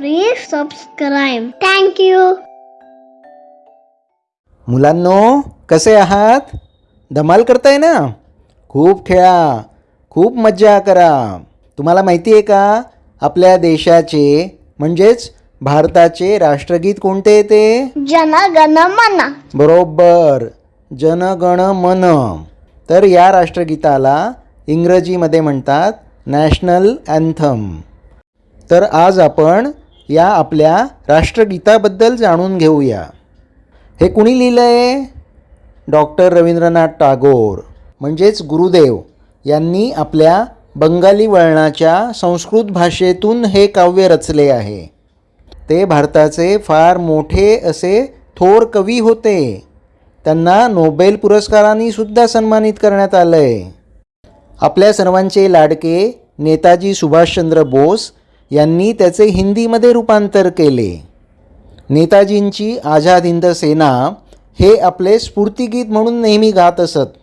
Subscribe. Thank you. मुलांनो कसे आहात? धमाल करताय ना? खूप खेळा खूप मज्जा करा. तुम्हाला माहिती आहे का? आपल्या देशाचे म्हणजेच भारताचे राष्ट्रगीत कोणते येते Gana Mana. बरोबर जन गण मन. तर या राष्ट्रगीताला इंग्रजीमध्ये म्हणतात नॅशनल अँथम. तर आज आपण या आपल्या राष्ट्रगीताबद्दल जाणून घेऊया. हे कुणी लिहिलं आहे डॉक्टर रवींद्रनाथ टागोर. म्हणजेच गुरुदेव यांनी आपल्या बंगाली वळणाच्या संस्कृत भाषेतून हे काव्य रचले आहे. ते भारताचे फार मोठे असे थोर कवी होते. त्यांना नोबेल पुरस्कारांनी सुद्धा सन्मानित करण्यात आलं आहे आपल्या सर्वांचे लाडके नेताजी सुभाषचंद्र बोस यांनी त्याचे हिंदीमध्ये रूपांतर केले. नेताजींची आझाद हिंद सेना हे आपले स्फूर्तिगीत म्हणून नेहमी गात असत.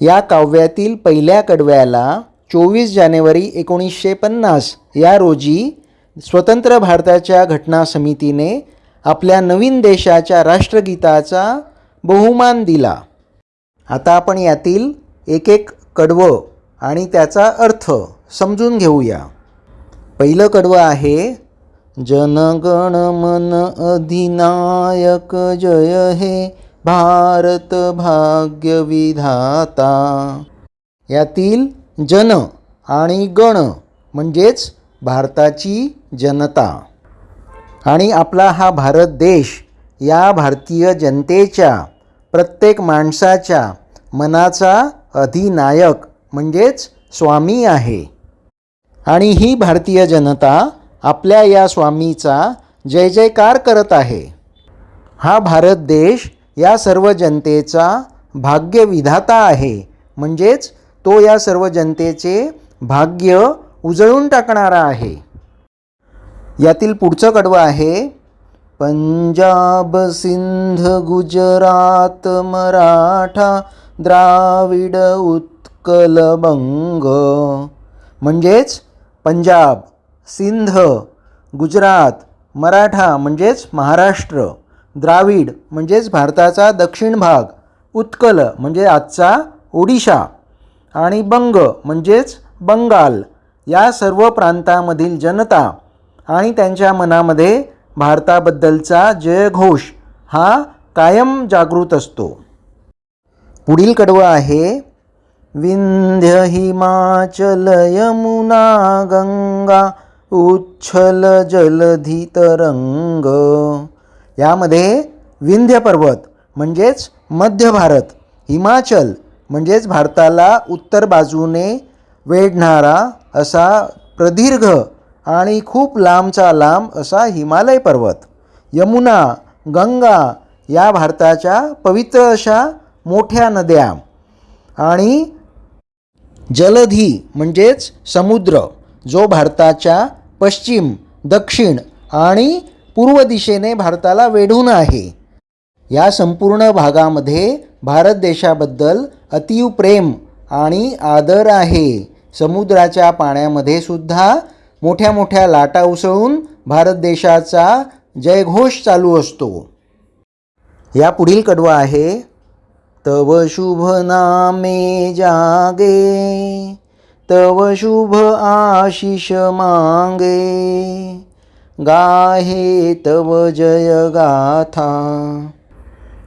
या काव्यातील पहिल्या कडव्याला चोवीस जानेवारी एकोणीसशे पन्नास या रोजी स्वतंत्र भारताच्या घटना समितीने आपल्या नवीन देशाच्या राष्ट्रगीताचा बहुमान दिला. आता आपण यातील एक एक कडवं आणि त्याचा अर्थ समजून घेऊया. पहिलं कडवं आहे जनगण मन अधिनायक जय हे भारत भाग्य विधाता. यातील जन आणि गण म्हणजेच भारताची जनता. आणि आपला हा भारत देश या भारतीय जनतेच्या प्रत्येक माणसाच्या मनाचा अधिनायक म्हणजेच स्वामी आहे. आणि ही भारतीय जनता आपल्या या स्वामीचा जय जयकार करत आहे. हा भारत देश या सर्व जनतेचा भाग्यविधाता आहे. म्हणजेच तो या सर्व जनतेचे भाग्य उजळून टाकणारा आहे. यातील पुढचं कडवं आहे पंजाब सिंध गुजरात मराठा द्राविड उत्कल बंग. म्हणजेच पंजाब सिंध गुजरात मराठा म्हणजेच महाराष्ट्र द्राविड म्हणजेच भारताचा दक्षिण भाग उत्कल म्हणजे आजचा ओडिशा आणि बंग म्हणजेच बंगाल या सर्व प्रांतामधील जनता आणि त्यांच्या मनामध्ये भारताबद्दलचा जयघोष हा कायम जागृत असतो. पुढील कडवं आहे विंध्य हिमाचल यमुना गंगा उच्छल जलधी तरंग यामध्ये विंध्य पर्वत म्हणजेच मध्य भारत. हिमाचल म्हणजेच भारताला उत्तर बाजूने वेढणारा असा प्रदीर्घ आणि खूप लांबचा लांब असा हिमालय पर्वत. यमुना गंगा या भारताच्या पवित्र अशा मोठ्या नद्या. आणि जलधी म्हणजेच समुद्र जो भारताच्या पश्चिम दक्षिण आणि पूर्व दिशेने भारताला वेढून आहे. या संपूर्ण भागामध्ये भारत देशाबद्दल अतीव प्रेम आणि आदर आहे. समुद्राच्या पाण्यामध्ये सुद्धा मोठ्या मोठ्या लाटा उसळून भारत देशाचा जयघोष चालू असतो. या पुढील कडवा आहे तव शुभ नामे जागे तव शुभ आशिष मांगे। गाहे तव जय गाथा।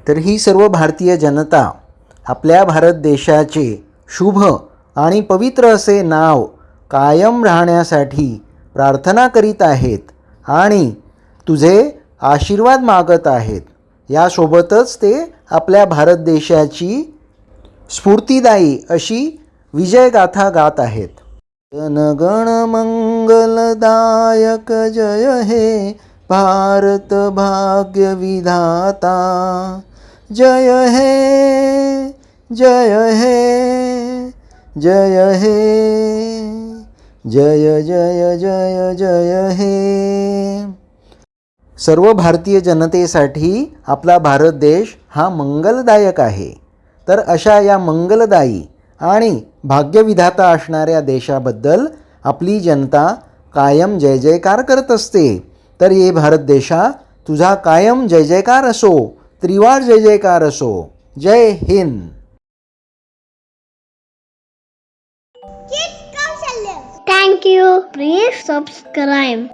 तर ही सर्व भारतीय जनता आपल्या भारत देशाचे शुभ आणि पवित्र असे नाव कायम राहण्यासाठी प्रार्थना करीत आहेत आणि तुझे आशीर्वाद मागत आहेत. यासोबतच ते आपल्या भारत देशाची स्फूर्तिदायी अशी विजयगाथा गात आहेत. जनगण मंगलदायक जय हे भारत भाग्य विधाता. जय हे जय हे जय हे जय जय जय जय हे. सर्व भारतीय जनतेसाठी आपला भारत देश हा मंगलदायक आहे तर अशा या मंगलदायी आणि भाग्यविधाता असणाऱ्या देशाबद्दल आपली जनता कायम जय जयकार करत असते तर ये भारत देशा तुझा कायम जय जयकार असो त्रिवार जय जयकार असो जय Hind Thank you. Please subscribe.